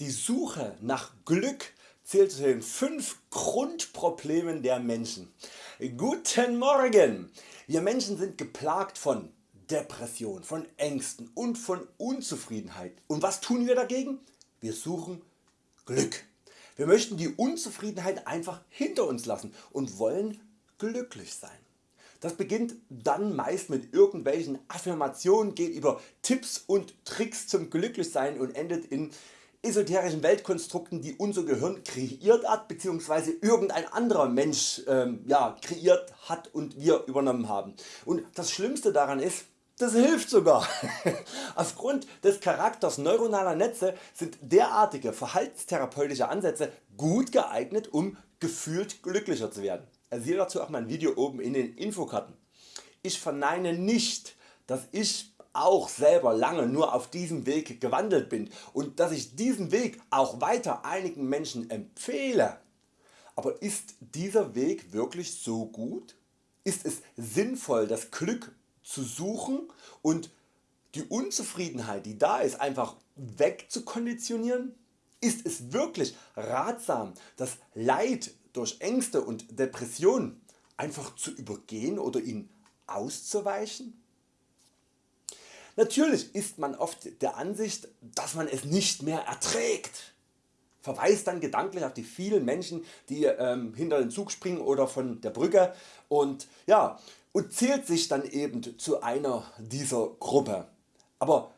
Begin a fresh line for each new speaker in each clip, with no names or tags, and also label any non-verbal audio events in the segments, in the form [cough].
Die Suche nach Glück zählt zu den 5 Grundproblemen der Menschen. Guten Morgen! Wir Menschen sind geplagt von Depression, von Ängsten und von Unzufriedenheit. Und was tun wir dagegen? Wir suchen Glück. Wir möchten die Unzufriedenheit einfach hinter uns lassen und wollen glücklich sein. Das beginnt dann meist mit irgendwelchen Affirmationen, geht über Tipps und Tricks zum Glücklichsein und endet in esoterischen Weltkonstrukten die unser Gehirn kreiert hat bzw. irgendein anderer Mensch ähm, ja, kreiert hat und wir übernommen haben. Und das Schlimmste daran ist, das hilft sogar. [laughs] Aufgrund des Charakters neuronaler Netze sind derartige verhaltenstherapeutische Ansätze gut geeignet um gefühlt glücklicher zu werden. Siehe dazu auch mein Video oben in den Infokarten. Ich verneine nicht dass ich auch selber lange nur auf diesem Weg gewandelt bin und dass ich diesen Weg auch weiter einigen Menschen empfehle. Aber ist dieser Weg wirklich so gut? Ist es sinnvoll das Glück zu suchen und die Unzufriedenheit die da ist einfach wegzukonditionieren? Ist es wirklich ratsam das Leid durch Ängste und Depressionen einfach zu übergehen oder ihn auszuweichen? Natürlich ist man oft der Ansicht dass man es nicht mehr erträgt, verweist dann gedanklich auf die vielen Menschen die ähm, hinter den Zug springen oder von der Brücke und, ja, und zählt sich dann eben zu einer dieser Gruppe. Aber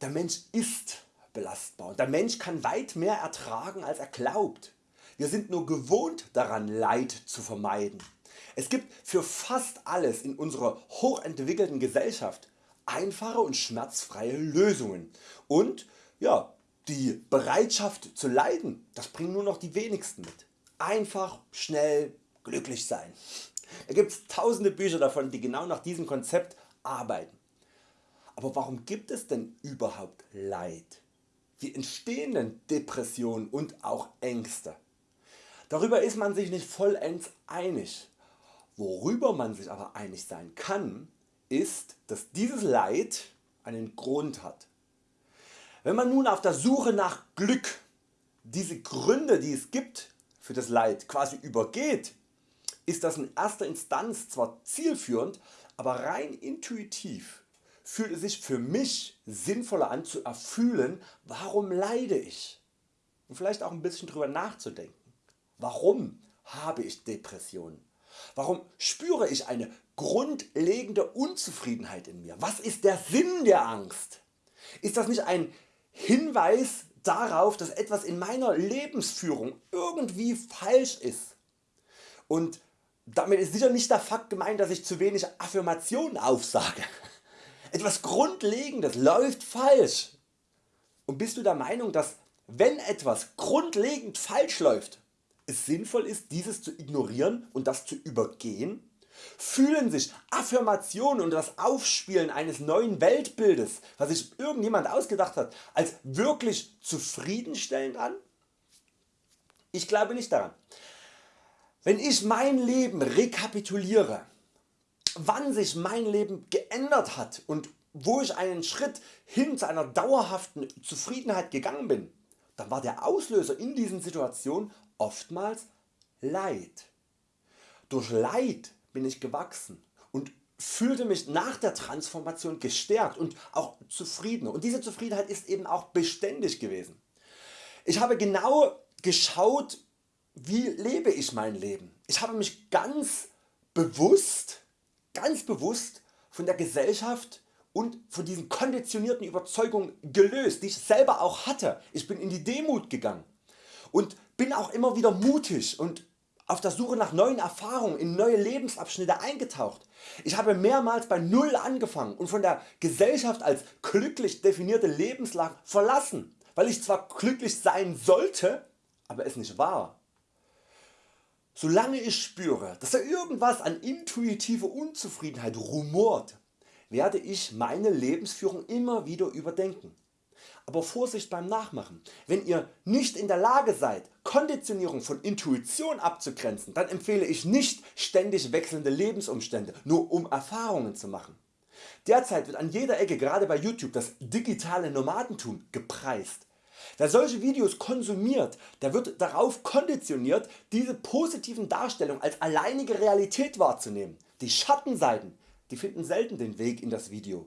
der Mensch ist belastbar und der Mensch kann weit mehr ertragen als er glaubt. Wir sind nur gewohnt daran Leid zu vermeiden. Es gibt für fast alles in unserer hochentwickelten Gesellschaft einfache und schmerzfreie Lösungen und ja, die Bereitschaft zu leiden, das bringen nur noch die wenigsten mit. Einfach, schnell, glücklich sein. Da gibt es tausende Bücher davon die genau nach diesem Konzept arbeiten. Aber warum gibt es denn überhaupt Leid? Wie entstehen denn Depressionen und auch Ängste? Darüber ist man sich nicht vollends einig. Worüber man sich aber einig sein kann, ist, dass dieses Leid einen Grund hat. Wenn man nun auf der Suche nach Glück diese Gründe die es gibt für das Leid quasi übergeht, ist das in erster Instanz zwar zielführend, aber rein intuitiv fühlt es sich für mich sinnvoller an zu erfühlen warum leide ich und vielleicht auch ein bisschen drüber nachzudenken. Warum habe ich Depressionen? Warum spüre ich eine grundlegende Unzufriedenheit in mir? Was ist der Sinn der Angst? Ist das nicht ein Hinweis darauf dass etwas in meiner Lebensführung irgendwie falsch ist? Und damit ist sicher nicht der Fakt gemeint dass ich zu wenig Affirmationen aufsage. [laughs] Etwas Grundlegendes läuft falsch. Und bist du der Meinung dass wenn etwas grundlegend falsch läuft es sinnvoll ist dieses zu ignorieren und das zu übergehen? Fühlen sich Affirmationen und das Aufspielen eines neuen Weltbildes, was sich irgendjemand ausgedacht hat, als wirklich zufriedenstellend an? Ich glaube nicht daran. Wenn ich mein Leben rekapituliere, wann sich mein Leben geändert hat und wo ich einen Schritt hin zu einer dauerhaften Zufriedenheit gegangen bin, dann war der Auslöser in diesen Situationen oftmals Leid. Durch Leid bin ich gewachsen und fühlte mich nach der Transformation gestärkt und auch zufriedener und diese Zufriedenheit ist eben auch beständig gewesen. Ich habe genau geschaut wie lebe ich mein Leben. Ich habe mich ganz bewusst, ganz bewusst von der Gesellschaft und von diesen konditionierten Überzeugungen gelöst, die ich selber auch hatte. Ich bin in die Demut gegangen und bin auch immer wieder mutig und auf der Suche nach neuen Erfahrungen in neue Lebensabschnitte eingetaucht. Ich habe mehrmals bei Null angefangen und von der Gesellschaft als glücklich definierte Lebenslage verlassen, weil ich zwar glücklich sein sollte, aber es nicht war. Solange ich spüre, dass da irgendwas an intuitiver Unzufriedenheit rumort, werde ich meine Lebensführung immer wieder überdenken. Aber Vorsicht beim Nachmachen. Wenn ihr nicht in der Lage seid Konditionierung von Intuition abzugrenzen, dann empfehle ich nicht ständig wechselnde Lebensumstände nur um Erfahrungen zu machen. Derzeit wird an jeder Ecke gerade bei YouTube das digitale Nomadentum gepreist. Wer solche Videos konsumiert, der wird darauf konditioniert diese positiven Darstellungen als alleinige Realität wahrzunehmen. Die Schattenseiten die finden selten den Weg in das Video.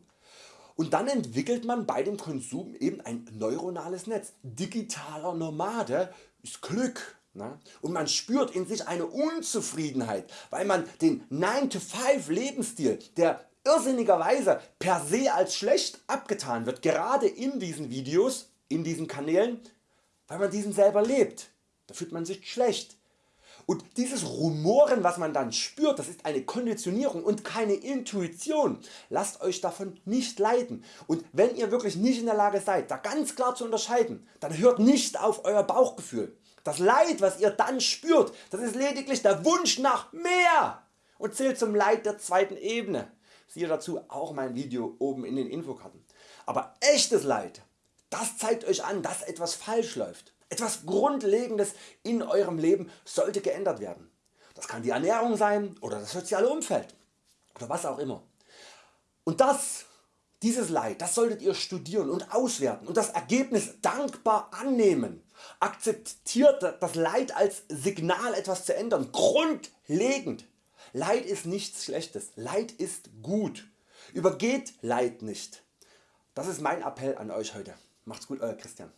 Und dann entwickelt man bei dem Konsum eben ein neuronales Netz. Digitaler Nomade ist Glück. Ne? Und man spürt in sich eine Unzufriedenheit, weil man den 9-to-5 Lebensstil, der irrsinnigerweise per se als schlecht abgetan wird, gerade in diesen Videos, in diesen Kanälen, weil man diesen selber lebt. Da fühlt man sich schlecht. Und dieses Rumoren was man dann spürt, das ist eine Konditionierung und keine Intuition. Lasst Euch davon nicht leiten und wenn ihr wirklich nicht in der Lage seid da ganz klar zu unterscheiden, dann hört nicht auf Euer Bauchgefühl. Das Leid was ihr dann spürt, das ist lediglich der Wunsch nach mehr und zählt zum Leid der zweiten Ebene. Siehe dazu auch mein Video oben in den Infokarten. Aber echtes Leid, das zeigt Euch an dass etwas falsch läuft. Etwas Grundlegendes in Eurem Leben sollte geändert werden. Das kann die Ernährung sein oder das soziale Umfeld oder was auch immer. Und das, dieses Leid, das solltet ihr studieren und auswerten und das Ergebnis dankbar annehmen. Akzeptiert das Leid als Signal etwas zu ändern, grundlegend. Leid ist nichts Schlechtes, Leid ist gut. Übergeht Leid nicht. Das ist mein Appell an Euch heute. Macht's gut Euer Christian.